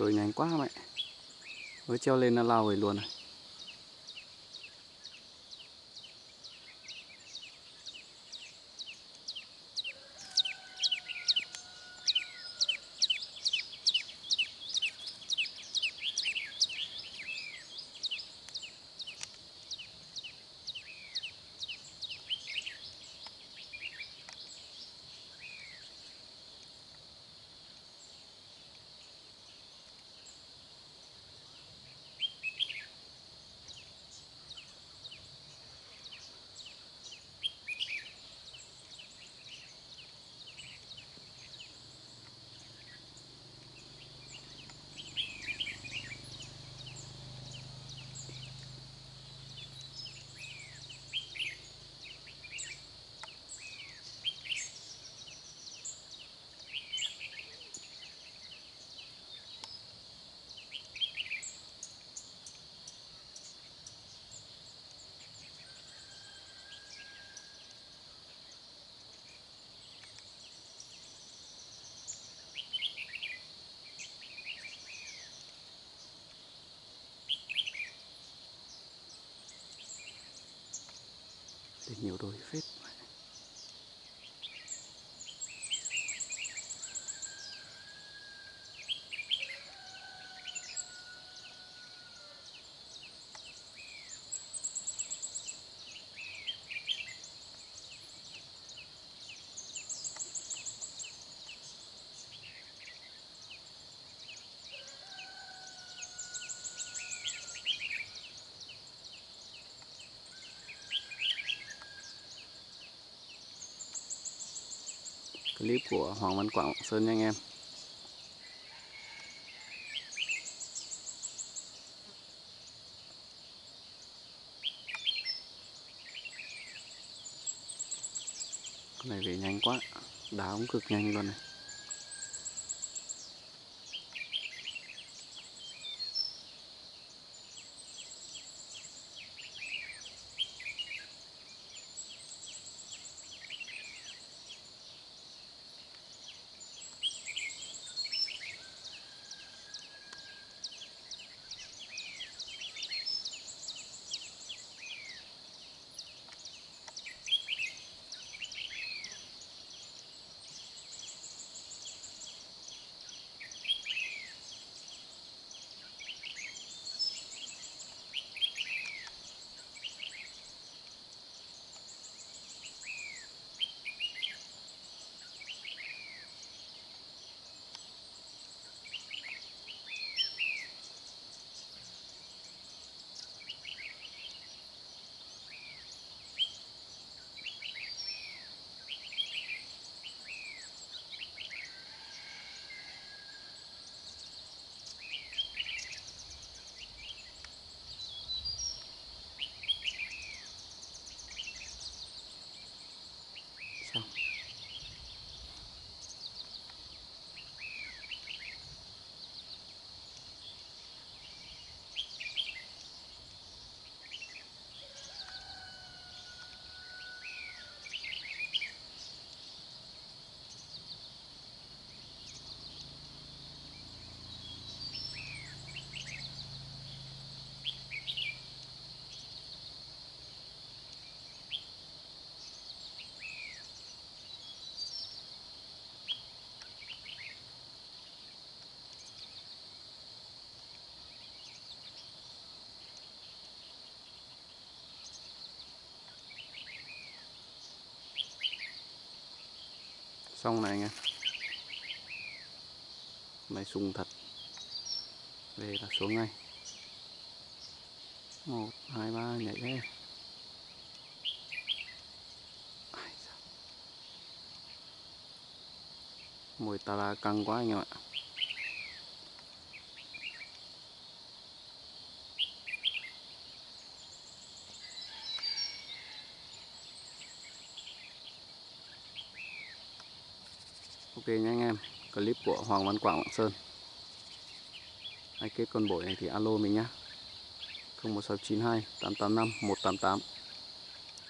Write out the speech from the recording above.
đuổi nhanh quá mẹ. Mới treo lên nó lao về luôn này thì nhiều đôi phết. Clip của Hoàng Văn Quảng Sơn nha anh em. Con này về nhanh quá, đá cũng cực nhanh luôn này. Xong này anh em. Này sung thật. Về là xuống ngay. Một, hai, ba, nhảy lên mùi tà la căng quá anh em ạ. Ok nha anh em, clip của Hoàng Văn Quảng, Lạng Sơn. Ai kết con bổi này thì alo mình nhá. 01692 885 188